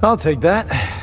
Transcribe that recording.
I'll take that.